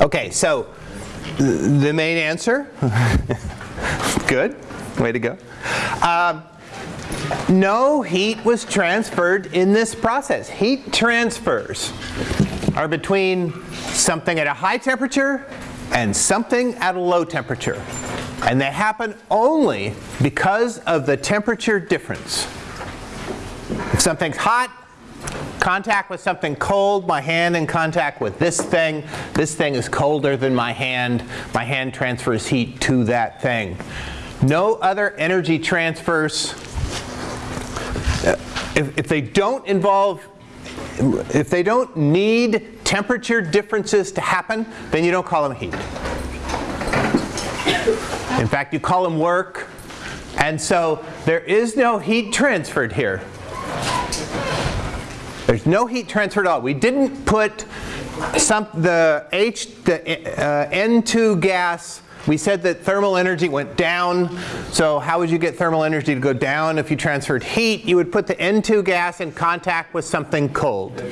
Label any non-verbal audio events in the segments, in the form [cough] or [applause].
Okay, so the main answer, [laughs] good, way to go. Um, no heat was transferred in this process. Heat transfers are between something at a high temperature and something at a low temperature. And they happen only because of the temperature difference. If something's hot, contact with something cold, my hand in contact with this thing, this thing is colder than my hand, my hand transfers heat to that thing. No other energy transfers, if, if they don't involve, if they don't need temperature differences to happen, then you don't call them heat. In fact, you call them work. And so there is no heat transferred here. There's no heat transfer at all. We didn't put some, the H, the uh, N2 gas, we said that thermal energy went down. So how would you get thermal energy to go down if you transferred heat? You would put the N2 gas in contact with something cold.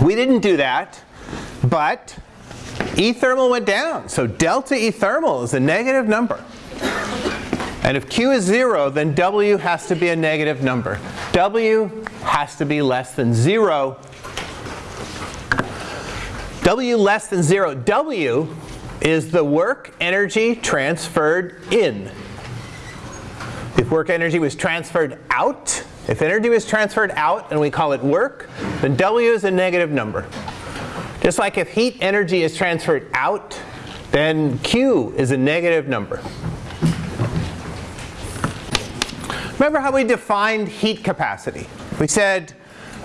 We didn't do that, but E thermal went down. So delta E thermal is a negative number. And if Q is 0, then W has to be a negative number. W has to be less than 0. W less than 0. W is the work energy transferred in. If work energy was transferred out, if energy was transferred out and we call it work, then W is a negative number. Just like if heat energy is transferred out, then Q is a negative number. Remember how we defined heat capacity? We said,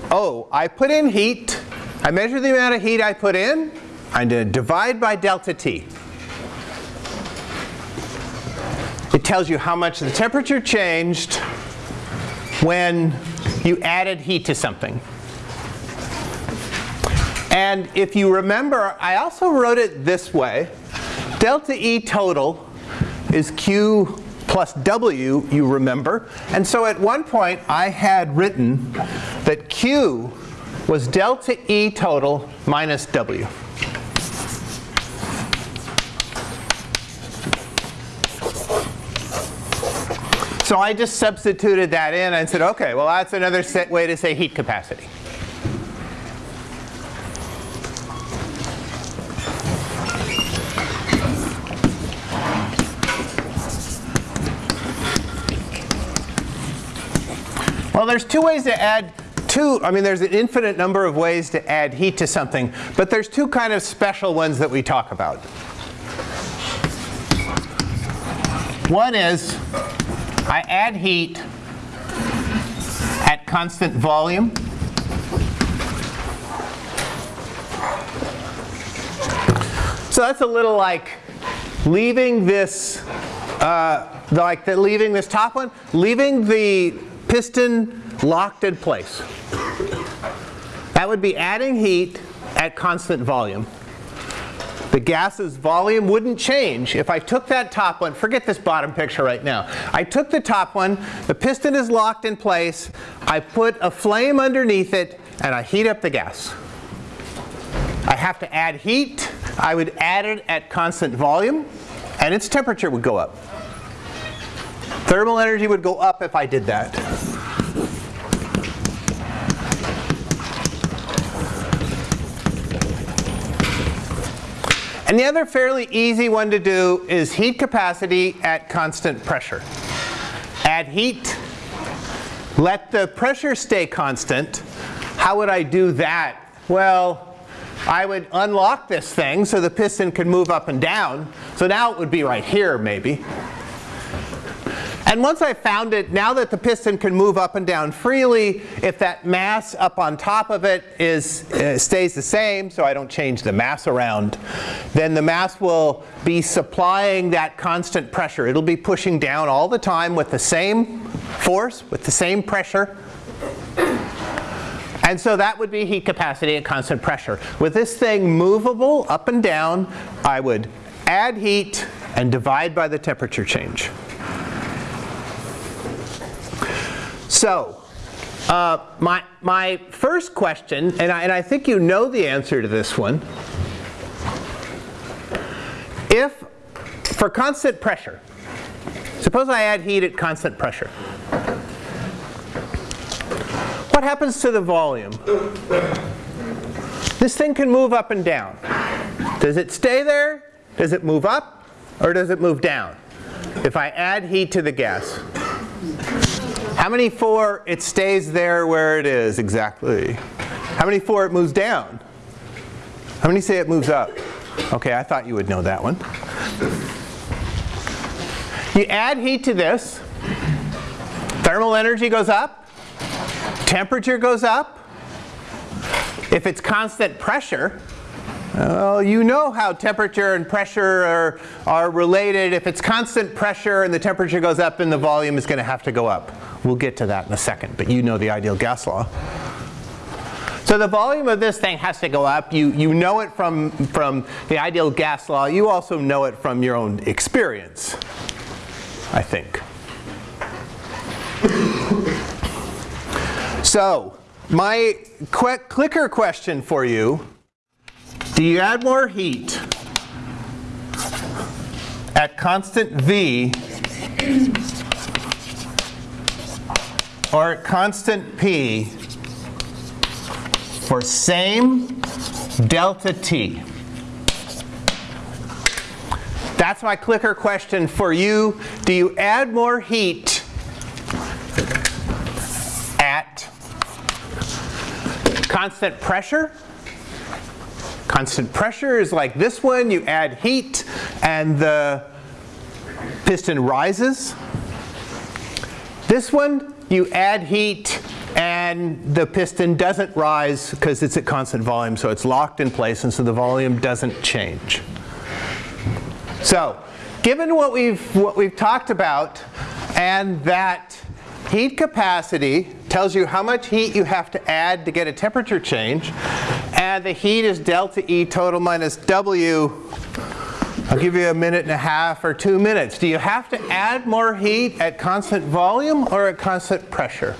oh, I put in heat, I measure the amount of heat I put in, I'm going to divide by delta T. It tells you how much the temperature changed when you added heat to something. And if you remember, I also wrote it this way. Delta E total is Q plus W, you remember. And so at one point I had written that Q was delta E total minus W. So I just substituted that in and said, okay, well that's another way to say heat capacity. Well, there's two ways to add two, I mean there's an infinite number of ways to add heat to something, but there's two kind of special ones that we talk about. One is I add heat at constant volume. So that's a little like leaving this, uh, like the, leaving this top one, leaving the piston locked in place. That would be adding heat at constant volume. The gas's volume wouldn't change if I took that top one, forget this bottom picture right now. I took the top one, the piston is locked in place, I put a flame underneath it, and I heat up the gas. I have to add heat, I would add it at constant volume, and its temperature would go up. Thermal energy would go up if I did that. And the other fairly easy one to do is heat capacity at constant pressure. Add heat, let the pressure stay constant. How would I do that? Well, I would unlock this thing so the piston could move up and down. So now it would be right here maybe. And once I found it, now that the piston can move up and down freely, if that mass up on top of it is, uh, stays the same, so I don't change the mass around, then the mass will be supplying that constant pressure. It'll be pushing down all the time with the same force, with the same pressure. And so that would be heat capacity at constant pressure. With this thing movable up and down, I would add heat and divide by the temperature change. So, uh, my, my first question, and I, and I think you know the answer to this one. If, for constant pressure, suppose I add heat at constant pressure. What happens to the volume? This thing can move up and down. Does it stay there? Does it move up? Or does it move down? If I add heat to the gas. How many for it stays there where it is exactly? How many for it moves down? How many say it moves up? Okay, I thought you would know that one. You add heat to this, thermal energy goes up, temperature goes up. If it's constant pressure, well, you know how temperature and pressure are, are related. If it's constant pressure and the temperature goes up, then the volume is going to have to go up. We'll get to that in a second, but you know the ideal gas law. So the volume of this thing has to go up. You, you know it from, from the ideal gas law. You also know it from your own experience, I think. so my clicker question for you, do you add more heat at constant V or at constant P for same delta T. That's my clicker question for you. Do you add more heat at constant pressure? Constant pressure is like this one. You add heat and the piston rises. This one, you add heat and the piston doesn't rise because it's at constant volume, so it's locked in place, and so the volume doesn't change. So, given what we've, what we've talked about, and that heat capacity tells you how much heat you have to add to get a temperature change, and the heat is delta E total minus W I'll give you a minute and a half or two minutes. Do you have to add more heat at constant volume or at constant pressure?